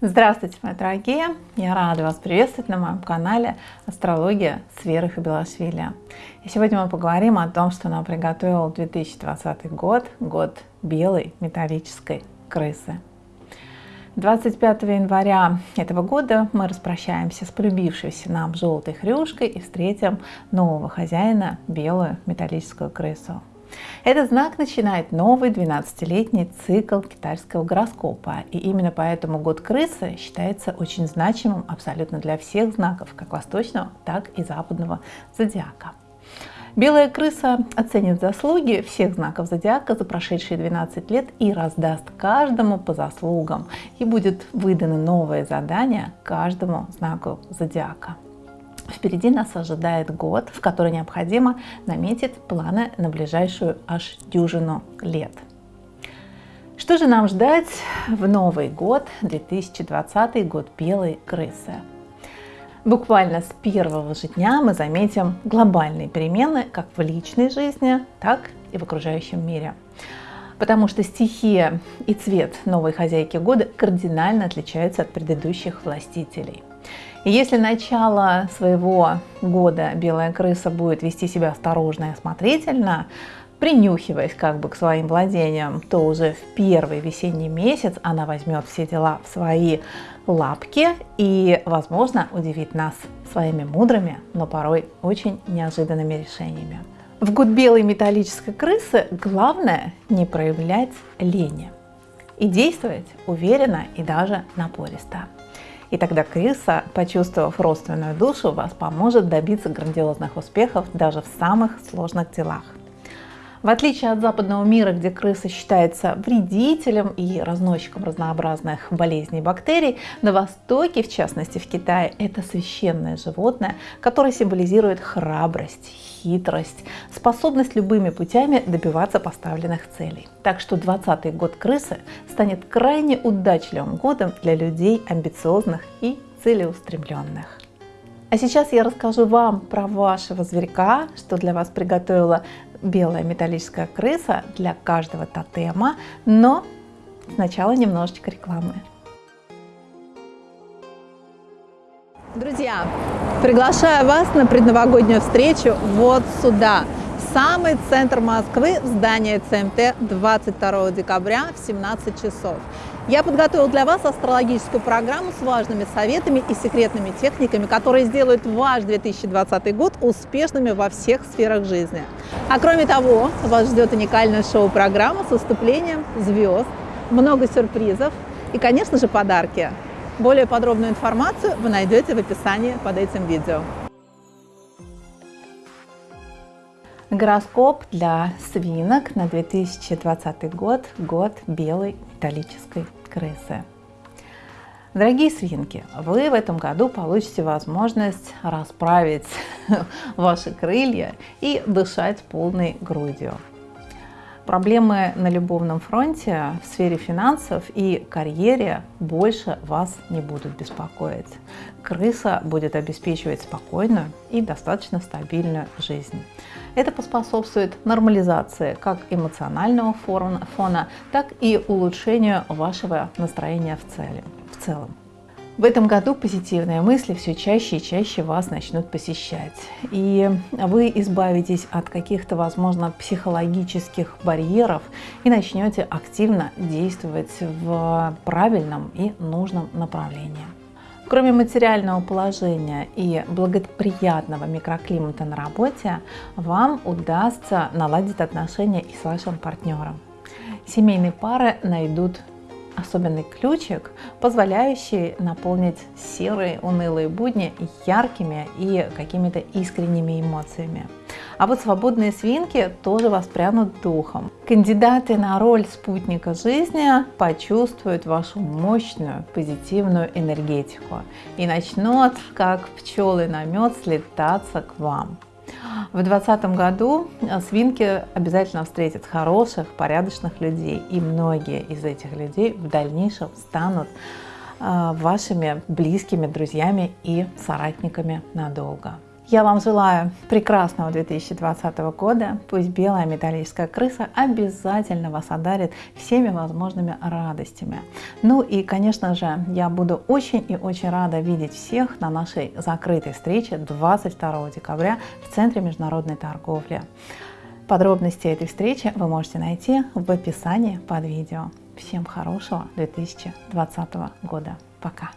Здравствуйте, мои дорогие! Я рада вас приветствовать на моем канале Астрология с Верой Хабилашвили. И сегодня мы поговорим о том, что нам приготовил 2020 год, год белой металлической крысы. 25 января этого года мы распрощаемся с полюбившейся нам желтой хрюшкой и встретим нового хозяина, белую металлическую крысу. Этот знак начинает новый 12-летний цикл китайского гороскопа. И именно поэтому год крысы считается очень значимым абсолютно для всех знаков, как восточного, так и западного зодиака. Белая крыса оценит заслуги всех знаков зодиака за прошедшие 12 лет и раздаст каждому по заслугам. И будет выдано новое задание каждому знаку зодиака. Впереди нас ожидает год, в который необходимо наметить планы на ближайшую аж дюжину лет. Что же нам ждать в Новый год, 2020 год белой крысы? Буквально с первого же дня мы заметим глобальные перемены как в личной жизни, так и в окружающем мире. Потому что стихия и цвет новой хозяйки года кардинально отличаются от предыдущих властителей. И если начало своего года белая крыса будет вести себя осторожно и осмотрительно, принюхиваясь как бы к своим владениям, то уже в первый весенний месяц она возьмет все дела в свои лапки и, возможно, удивит нас своими мудрыми, но порой очень неожиданными решениями. В год белой металлической крысы главное не проявлять лени и действовать уверенно и даже напористо. И тогда крыса, почувствовав родственную душу, вас поможет добиться грандиозных успехов даже в самых сложных делах. В отличие от западного мира, где крыса считается вредителем и разносчиком разнообразных болезней и бактерий, на Востоке, в частности в Китае, это священное животное, которое символизирует храбрость, хитрость, способность любыми путями добиваться поставленных целей. Так что 20 год крысы станет крайне удачливым годом для людей амбициозных и целеустремленных. А сейчас я расскажу вам про вашего зверька, что для вас приготовила белая металлическая крыса для каждого тотема, но сначала немножечко рекламы. Друзья, приглашаю вас на предновогоднюю встречу вот сюда, в самый центр Москвы, здание ЦМТ 22 декабря в 17 часов. Я подготовил для вас астрологическую программу с важными советами и секретными техниками, которые сделают ваш 2020 год успешными во всех сферах жизни. А кроме того, вас ждет уникальная шоу-программа с выступлением звезд, много сюрпризов и, конечно же, подарки. Более подробную информацию вы найдете в описании под этим видео. Гороскоп для свинок на 2020 год, год белой металлической крысы. Дорогие свинки, вы в этом году получите возможность расправить ваши крылья и дышать полной грудью. Проблемы на любовном фронте в сфере финансов и карьере больше вас не будут беспокоить. Крыса будет обеспечивать спокойную и достаточно стабильную жизнь. Это поспособствует нормализации как эмоционального фона, так и улучшению вашего настроения в, цели, в целом. В этом году позитивные мысли все чаще и чаще вас начнут посещать. И вы избавитесь от каких-то, возможно, психологических барьеров и начнете активно действовать в правильном и нужном направлении. Кроме материального положения и благоприятного микроклимата на работе, вам удастся наладить отношения и с вашим партнером. Семейные пары найдут особенный ключик, позволяющий наполнить серые унылые будни яркими и какими-то искренними эмоциями. А вот свободные свинки тоже воспрянут духом. Кандидаты на роль спутника жизни почувствуют вашу мощную позитивную энергетику и начнут, как пчелы на мед, слетаться к вам. В 2020 году свинки обязательно встретят хороших, порядочных людей, и многие из этих людей в дальнейшем станут а, вашими близкими друзьями и соратниками надолго. Я вам желаю прекрасного 2020 года. Пусть белая металлическая крыса обязательно вас одарит всеми возможными радостями. Ну и, конечно же, я буду очень и очень рада видеть всех на нашей закрытой встрече 22 декабря в Центре международной торговли. Подробности этой встречи вы можете найти в описании под видео. Всем хорошего 2020 года. Пока!